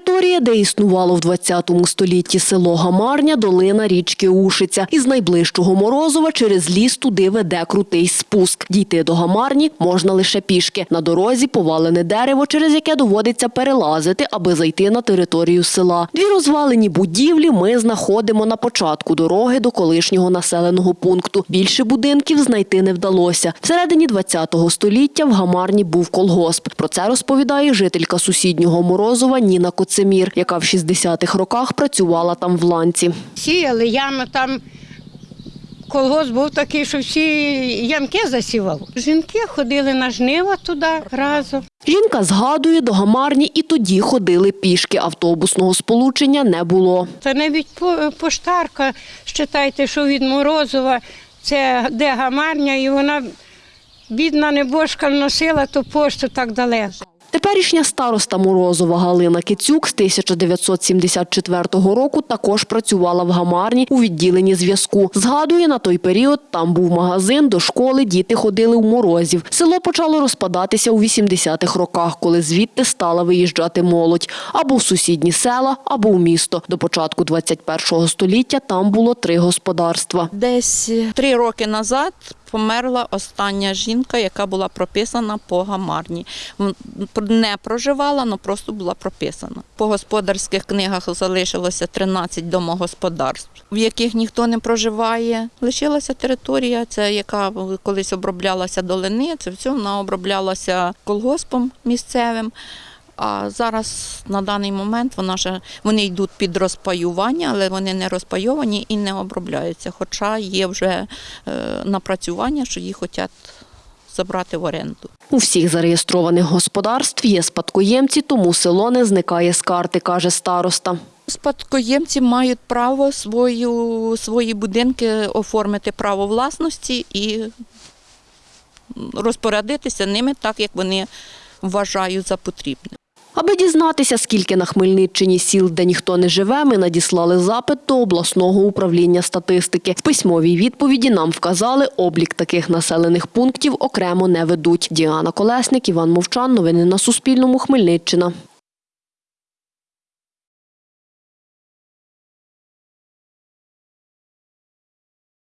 Територія, де існувало в 20 столітті село Гамарня, долина річки Ушиця. Із найближчого Морозова через ліс туди веде крутий спуск. Дійти до Гамарні можна лише пішки. На дорозі повалене дерево, через яке доводиться перелазити, аби зайти на територію села. Дві розвалені будівлі ми знаходимо на початку дороги до колишнього населеного пункту. Більше будинків знайти не вдалося. Всередині 20 століття в Гамарні був колгосп. Про це розповідає жителька сусіднього Морозова Ніна Коцемір, яка в 60-х роках працювала там в ланці. Сіяли ями там. Колгосп був такий, що всі ямки засівав. Жінки ходили на жнива туди разом. Жінка згадує, до Гамарні і тоді ходили пішки. Автобусного сполучення не було. Та навіть поштарка, считайте, що від Морозова, це де гамарня, і вона, бідна небожка, носила ту пошту так далеко. Теперішня староста Морозова Галина Кицюк з 1974 року також працювала в Гамарні у відділенні зв'язку. Згадує, на той період там був магазин, до школи діти ходили у Морозів. Село почало розпадатися у 80-х роках, коли звідти стала виїжджати молодь. Або в сусідні села, або в місто. До початку 21-го століття там було три господарства. Десь три роки назад померла остання жінка, яка була прописана по гамарні. Не проживала, але просто була прописана. По господарських книгах залишилося 13 домогосподарств, в яких ніхто не проживає. Лишилася територія, це яка колись оброблялася долини, це все вона оброблялася колгоспом місцевим. А зараз на даний момент вона ж вони йдуть під розпаювання, але вони не розпайовані і не обробляються. Хоча є вже е, напрацювання, що їх хочуть забрати в оренду. У всіх зареєстрованих господарств є спадкоємці, тому село не зникає з карти, каже староста. Спадкоємці мають право свою, свої будинки оформити право власності і розпорядитися ними так, як вони вважають за потрібне. Аби дізнатися, скільки на Хмельниччині сіл, де ніхто не живе, ми надіслали запит до обласного управління статистики. В письмовій відповіді нам вказали, облік таких населених пунктів окремо не ведуть. Діана Колесник, Іван Мовчан. Новини на Суспільному. Хмельниччина.